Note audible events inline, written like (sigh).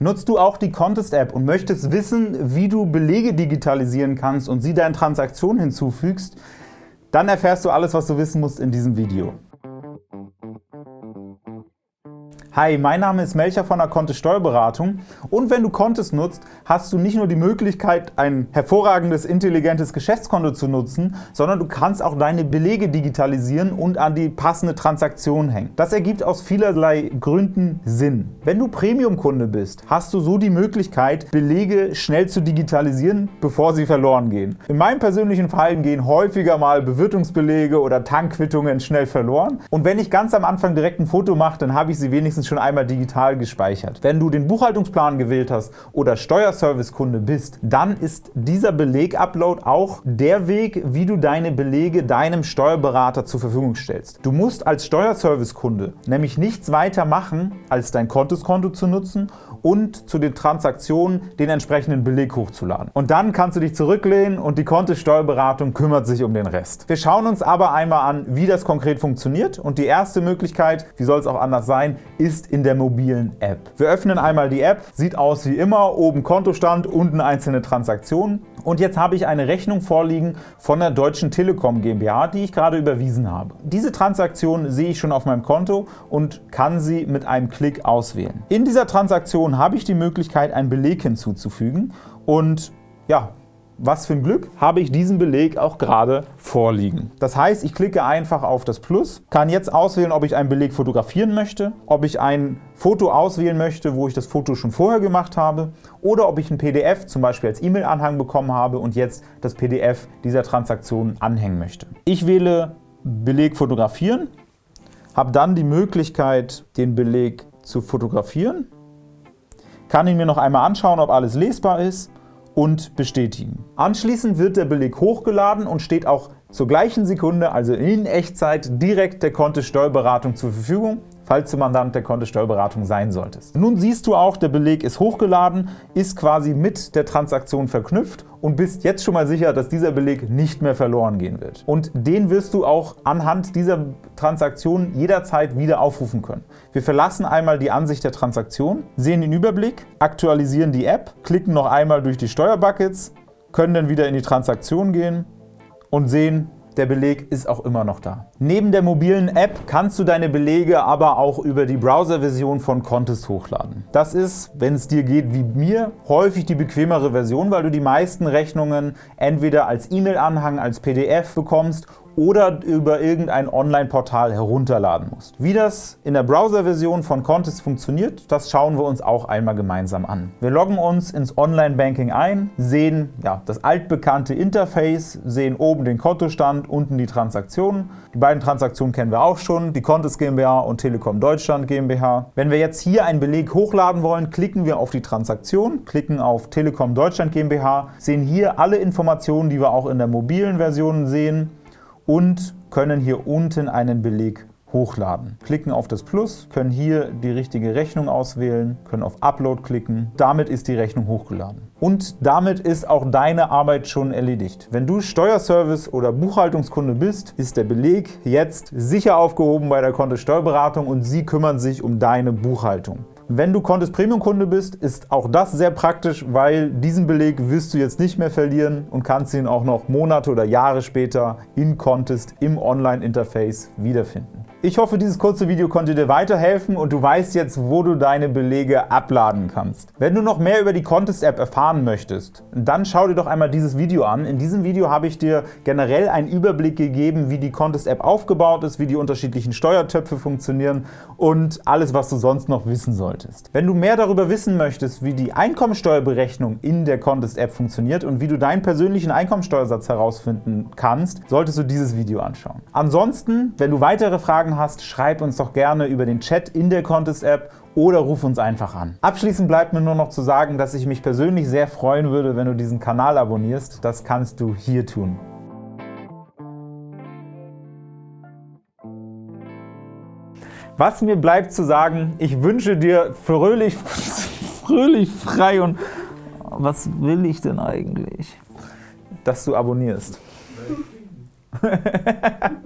Nutzt du auch die Contest-App und möchtest wissen, wie du Belege digitalisieren kannst und sie deinen Transaktionen hinzufügst? Dann erfährst du alles, was du wissen musst in diesem Video. Hi, mein Name ist Melcher von der Kontist Steuerberatung und wenn du Kontist nutzt, hast du nicht nur die Möglichkeit, ein hervorragendes, intelligentes Geschäftskonto zu nutzen, sondern du kannst auch deine Belege digitalisieren und an die passende Transaktion hängen. Das ergibt aus vielerlei Gründen Sinn. Wenn du Premium-Kunde bist, hast du so die Möglichkeit, Belege schnell zu digitalisieren, bevor sie verloren gehen. In meinem persönlichen Fall gehen häufiger mal Bewirtungsbelege oder Tankquittungen schnell verloren und wenn ich ganz am Anfang direkt ein Foto mache, dann habe ich sie wenigstens schon einmal digital gespeichert. Wenn du den Buchhaltungsplan gewählt hast oder Steuerservice-Kunde bist, dann ist dieser Beleg-Upload auch der Weg, wie du deine Belege deinem Steuerberater zur Verfügung stellst. Du musst als Steuerservice-Kunde nämlich nichts weiter machen, als dein Kontoskonto zu nutzen und zu den Transaktionen den entsprechenden Beleg hochzuladen. Und dann kannst du dich zurücklehnen und die Kontosteuerberatung kümmert sich um den Rest. Wir schauen uns aber einmal an, wie das konkret funktioniert und die erste Möglichkeit, wie soll es auch anders sein, ist in der mobilen App. Wir öffnen einmal die App, sieht aus wie immer, oben Kontostand, unten einzelne Transaktionen und jetzt habe ich eine Rechnung vorliegen von der Deutschen Telekom GmbH, die ich gerade überwiesen habe. Diese Transaktion sehe ich schon auf meinem Konto und kann sie mit einem Klick auswählen. In dieser Transaktion habe ich die Möglichkeit, einen Beleg hinzuzufügen und ja, was für ein Glück, habe ich diesen Beleg auch gerade vorliegen. Das heißt, ich klicke einfach auf das Plus, kann jetzt auswählen, ob ich einen Beleg fotografieren möchte, ob ich ein Foto auswählen möchte, wo ich das Foto schon vorher gemacht habe oder ob ich ein PDF zum Beispiel als E-Mail-Anhang bekommen habe und jetzt das PDF dieser Transaktion anhängen möchte. Ich wähle Beleg fotografieren, habe dann die Möglichkeit, den Beleg zu fotografieren, kann ihn mir noch einmal anschauen, ob alles lesbar ist und bestätigen. Anschließend wird der Beleg hochgeladen und steht auch zur gleichen Sekunde, also in Echtzeit, direkt der Kontosteuerberatung zur Verfügung falls du Mandant der Kontosteuerberatung sein solltest. Nun siehst du auch, der Beleg ist hochgeladen, ist quasi mit der Transaktion verknüpft und bist jetzt schon mal sicher, dass dieser Beleg nicht mehr verloren gehen wird. Und den wirst du auch anhand dieser Transaktion jederzeit wieder aufrufen können. Wir verlassen einmal die Ansicht der Transaktion, sehen den Überblick, aktualisieren die App, klicken noch einmal durch die Steuerbuckets, können dann wieder in die Transaktion gehen und sehen, der Beleg ist auch immer noch da. Neben der mobilen App kannst du deine Belege aber auch über die Browser-Version von Contest hochladen. Das ist, wenn es dir geht wie mir, häufig die bequemere Version, weil du die meisten Rechnungen entweder als E-Mail-Anhang, als PDF bekommst oder über irgendein Online-Portal herunterladen musst. Wie das in der Browser-Version von Contest funktioniert, das schauen wir uns auch einmal gemeinsam an. Wir loggen uns ins Online-Banking ein, sehen ja, das altbekannte Interface, sehen oben den Kontostand, unten die Transaktionen. Die beiden Transaktionen kennen wir auch schon, die Contest GmbH und Telekom Deutschland GmbH. Wenn wir jetzt hier einen Beleg hochladen wollen, klicken wir auf die Transaktion, klicken auf Telekom Deutschland GmbH, sehen hier alle Informationen, die wir auch in der mobilen Version sehen und können hier unten einen Beleg hochladen. Klicken auf das Plus, können hier die richtige Rechnung auswählen, können auf Upload klicken. Damit ist die Rechnung hochgeladen. Und damit ist auch deine Arbeit schon erledigt. Wenn du Steuerservice oder Buchhaltungskunde bist, ist der Beleg jetzt sicher aufgehoben bei der Kontosteuerberatung und sie kümmern sich um deine Buchhaltung. Wenn du Contest Premium Kunde bist, ist auch das sehr praktisch, weil diesen Beleg wirst du jetzt nicht mehr verlieren und kannst ihn auch noch Monate oder Jahre später in Contest im Online-Interface wiederfinden. Ich hoffe, dieses kurze Video konnte dir weiterhelfen und du weißt jetzt, wo du deine Belege abladen kannst. Wenn du noch mehr über die Contest-App erfahren möchtest, dann schau dir doch einmal dieses Video an. In diesem Video habe ich dir generell einen Überblick gegeben, wie die Contest-App aufgebaut ist, wie die unterschiedlichen Steuertöpfe funktionieren und alles, was du sonst noch wissen solltest. Wenn du mehr darüber wissen möchtest, wie die Einkommensteuerberechnung in der Contest-App funktioniert und wie du deinen persönlichen Einkommensteuersatz herausfinden kannst, solltest du dieses Video anschauen. Ansonsten, wenn du weitere Fragen Fragen hast, schreib uns doch gerne über den Chat in der Contest-App oder ruf uns einfach an. Abschließend bleibt mir nur noch zu sagen, dass ich mich persönlich sehr freuen würde, wenn du diesen Kanal abonnierst. Das kannst du hier tun. Was mir bleibt zu sagen, ich wünsche dir fröhlich, (laughs) fröhlich frei und was will ich denn eigentlich? Dass du abonnierst. (laughs)